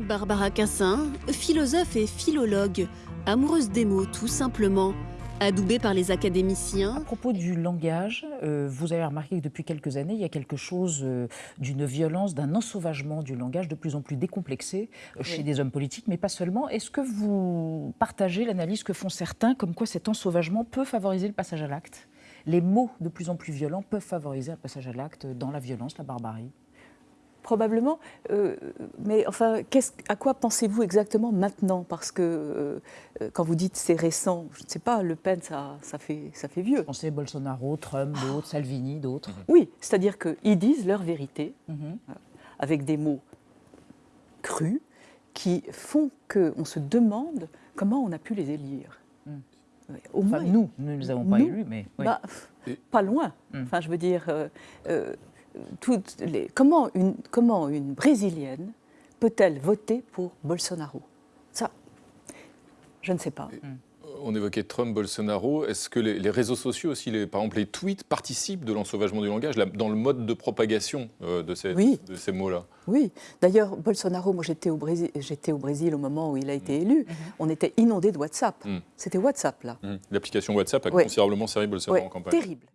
Barbara Cassin, philosophe et philologue, amoureuse des mots tout simplement, adoubée par les À académiciens, propos du langage, euh, vous avez remarqué que depuis quelques années, il y a quelque chose euh, d'une violence, d'un ensauvagement du langage de plus en plus décomplexé euh, chez des hommes politiques, mais pas seulement. Est-ce que vous partagez l'analyse que font certains, comme quoi cet ensauvagement peut favoriser le passage à l'acte? Les mots de plus en plus violents peuvent favoriser un passage à l'acte dans la violence, la barbarie? Probablement. euh, mais enfin, à quoi pensez-vous exactement maintenant? Parce que euh, euh, quand vous dites c'est récent, je ne sais pas, Le Pen, ça, ça, fait, ça fait vieux. Pensez Bolsonaro, Trump, d'autres, Salvini, d'autres. Oui, c'est-à-dire qu'ils disent leur vérité Mhm. avec des mots crus qui font qu'on se demande comment on a pu les élire. Mm. Au Enfin, moins, nous, nous ne les avons pas Nous élus, mais oui. bah, pas loin. Mm. Enfin, je veux dire, euh, euh, toutes les- comment, une, comment une Brésilienne peut-elle voter pour Bolsonaro? Ça, je ne sais pas. On évoquait Trump, Bolsonaro. Est-ce que les, les réseaux sociaux aussi, les, par exemple les tweets, participent de l'ensauvagement du langage dans le mode de propagation euh, de ces, Oui. de ces mots-là? Oui, d'ailleurs, Bolsonaro, moi j'étais au, Brésil, j'étais au Brésil au moment où il a été élu, on était inondé de WhatsApp. Mm. C'était WhatsApp, là. Hum. L'application WhatsApp a Ouais. considérablement servi Bolsonaro Ouais, en campagne. terrible.